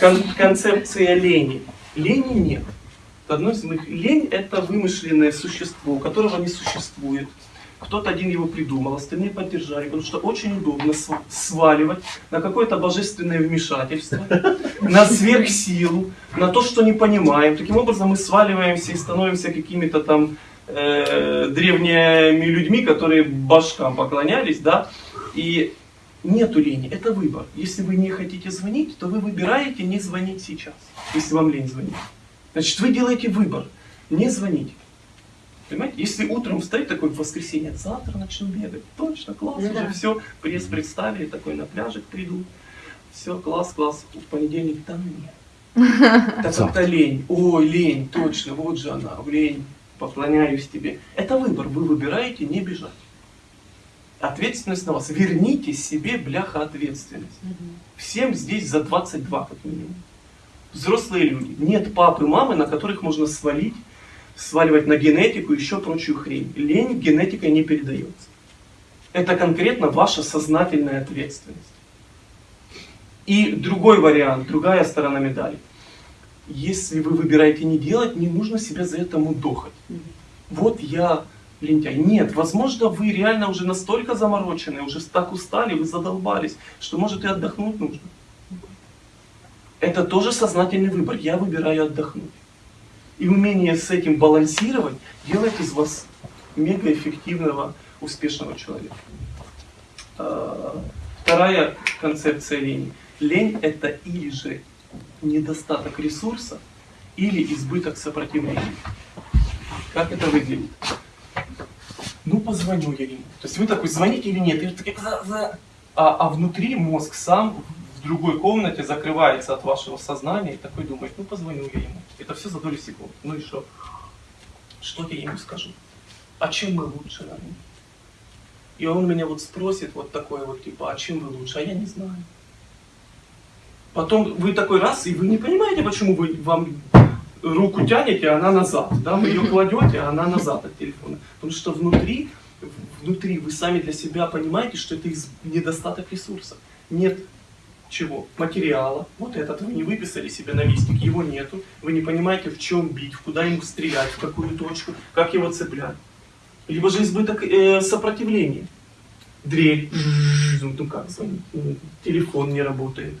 Кон- концепция лени. Лени нет. Одно из моих... Лень это вымышленное существо, которого не существует. Кто-то один его придумал, остальные поддержали, потому что очень удобно св- сваливать на какое-то божественное вмешательство, на сверхсилу, на то, что не понимаем. Таким образом мы сваливаемся и становимся какими-то там э, древними людьми, которые башкам поклонялись, да, и нету лени, это выбор. Если вы не хотите звонить, то вы выбираете не звонить сейчас, если вам лень звонить. Значит, вы делаете выбор, не звонить. Понимаете? Если утром встать такой в воскресенье, завтра начну бегать, точно, класс, Ну уже да. все, пресс представили, такой на пляжик приду, все, класс, класс, в понедельник, ну нет. Так это лень, ой, лень, точно, вот же она, лень, поклоняюсь тебе. Это выбор, вы выбираете не бежать. Ответственность на вас. Верните себе, бляха, ответственность. Всем здесь за 22 как минимум. Взрослые люди. Нет папы, мамы, на которых можно свалить, сваливать на генетику и еще прочую хрень. Лень генетикой не передается. Это конкретно ваша сознательная ответственность. И другой вариант, другая сторона медали. Если вы выбираете не делать, не нужно себя за это мудохать. Вот я лентяй. Нет, возможно, вы реально уже настолько заморочены, уже так устали, вы задолбались, что может и отдохнуть нужно. Это тоже сознательный выбор. Я выбираю отдохнуть. И умение с этим балансировать делает из вас мегаэффективного, успешного человека. А, Вторая концепция лени. Лень это или же недостаток ресурса, или избыток сопротивления. Как это выглядит? Ну, позвоню я ему. То есть вы такой, звоните или нет? И такие, «За, за». А, а внутри мозг сам в другой комнате закрывается от вашего сознания и такой думает, ну, позвоню я ему. Это все за долю секунд. Ну и что? Что я ему скажу? А чем мы лучше? И он меня вот спросит вот такое вот, типа, а чем вы лучше? А я не знаю. Потом вы такой раз, и вы не понимаете, почему вы вам руку тянете, она назад. Да? Вы ее кладете, она назад от телефона. Потому что внутри, внутри вы сами для себя понимаете, что это недостаток ресурсов. Нет чего? Материала. Вот этот вы не выписали себе на листик, его нету. Вы не понимаете, в чем бить, в куда ему стрелять, в какую точку, как его цеплять. Либо же избыток э, сопротивления. Дрель. Ну как звонить? Ну, Телефон не работает.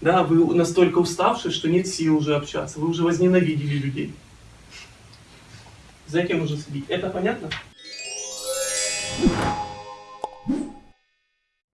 Да, вы настолько уставшие, что нет сил уже общаться. Вы уже возненавидели людей. За этим нужно следить. Это понятно?